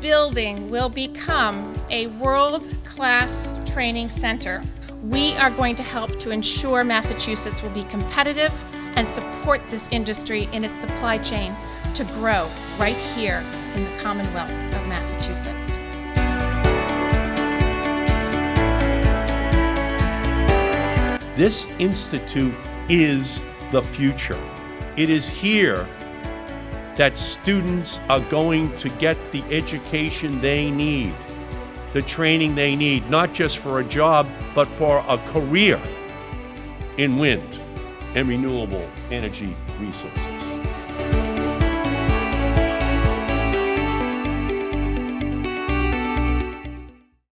building will become a world-class training center. We are going to help to ensure Massachusetts will be competitive and support this industry in its supply chain to grow right here in the Commonwealth of Massachusetts. This institute is the future. It is here that students are going to get the education they need, the training they need, not just for a job, but for a career in wind and renewable energy resources.